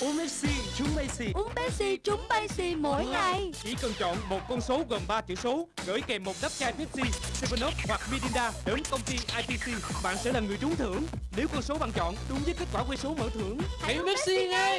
Uống Messi, trúng Messi. Uống Pepsi trúng Pepsi mỗi ờ. ngày. Chỉ cần chọn một con số gồm 3 chữ số Gửi kèm một đắp chai Pepsi, 7up hoặc Mirinda đến công ty ITC Bạn sẽ là người trúng thưởng. Nếu con số bạn chọn đúng với kết quả quay số mở thưởng Hãy uống Pepsi ngay!